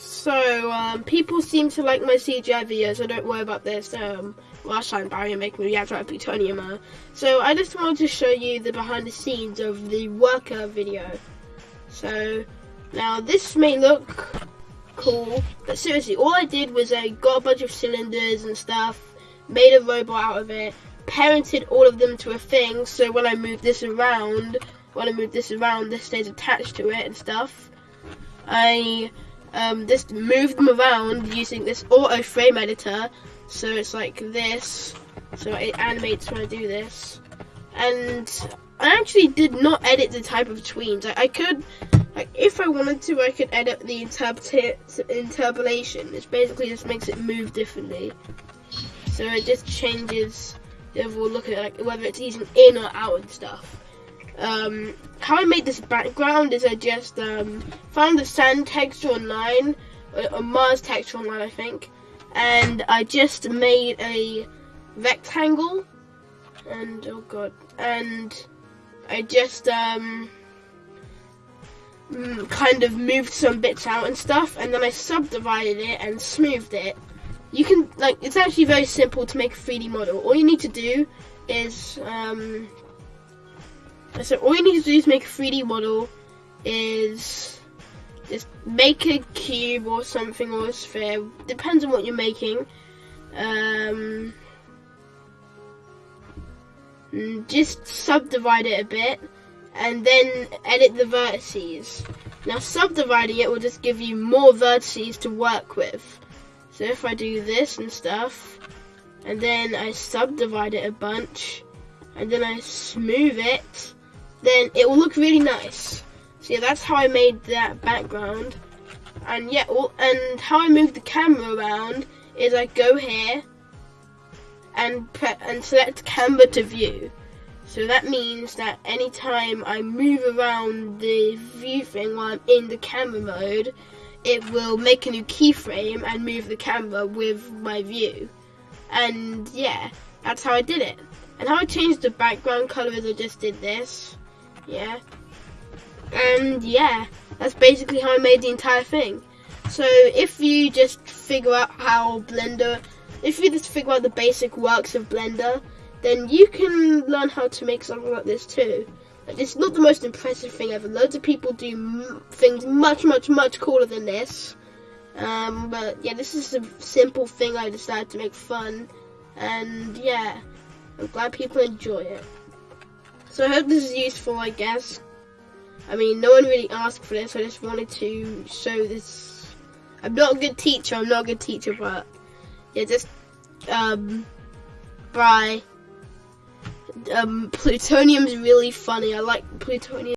So, um, people seem to like my CGI videos, so don't worry about this. Um, last time Barry make me react to plutonium. So I just wanted to show you the behind the scenes of the worker video. So now this may look cool, but seriously, all I did was I got a bunch of cylinders and stuff, made a robot out of it, parented all of them to a thing, so when I move this around, when I move this around, this stays attached to it and stuff. I um, just move them around using this auto frame editor. So it's like this. So it animates when I do this. And I actually did not edit the type of tweens. I, I could like if I wanted to I could edit the interpolation which basically just makes it move differently. So it just changes the overall look at it like whether it's using in or out and stuff um, how I made this background is I just um, found the sand texture online, or Mars texture online I think, and I just made a rectangle, and oh god, and I just um, mm, kind of moved some bits out and stuff, and then I subdivided it and smoothed it. You can, like, it's actually very simple to make a 3D model. All you need to do is um, so all you need to do is make a 3D model is just make a cube or something or a sphere, depends on what you're making. Um, just subdivide it a bit and then edit the vertices. Now subdividing it will just give you more vertices to work with. So if I do this and stuff, and then I subdivide it a bunch, and then I smooth it, then it will look really nice. So yeah, that's how I made that background. And yeah, all, and how I move the camera around is I go here and and select camera to view. So that means that anytime I move around the view thing while I'm in the camera mode, it will make a new keyframe and move the camera with my view. And yeah, that's how I did it. And how I changed the background color is I just did this yeah. And yeah, that's basically how I made the entire thing. So if you just figure out how Blender, if you just figure out the basic works of Blender, then you can learn how to make something like this too. It's not the most impressive thing ever. Loads of people do things much, much, much cooler than this. Um, but yeah, this is a simple thing I decided to make fun. And yeah, I'm glad people enjoy it. So I hope this is useful, I guess. I mean, no one really asked for this. I just wanted to show this. I'm not a good teacher. I'm not a good teacher, but yeah, just um, bye. Um, plutonium's really funny. I like plutonium.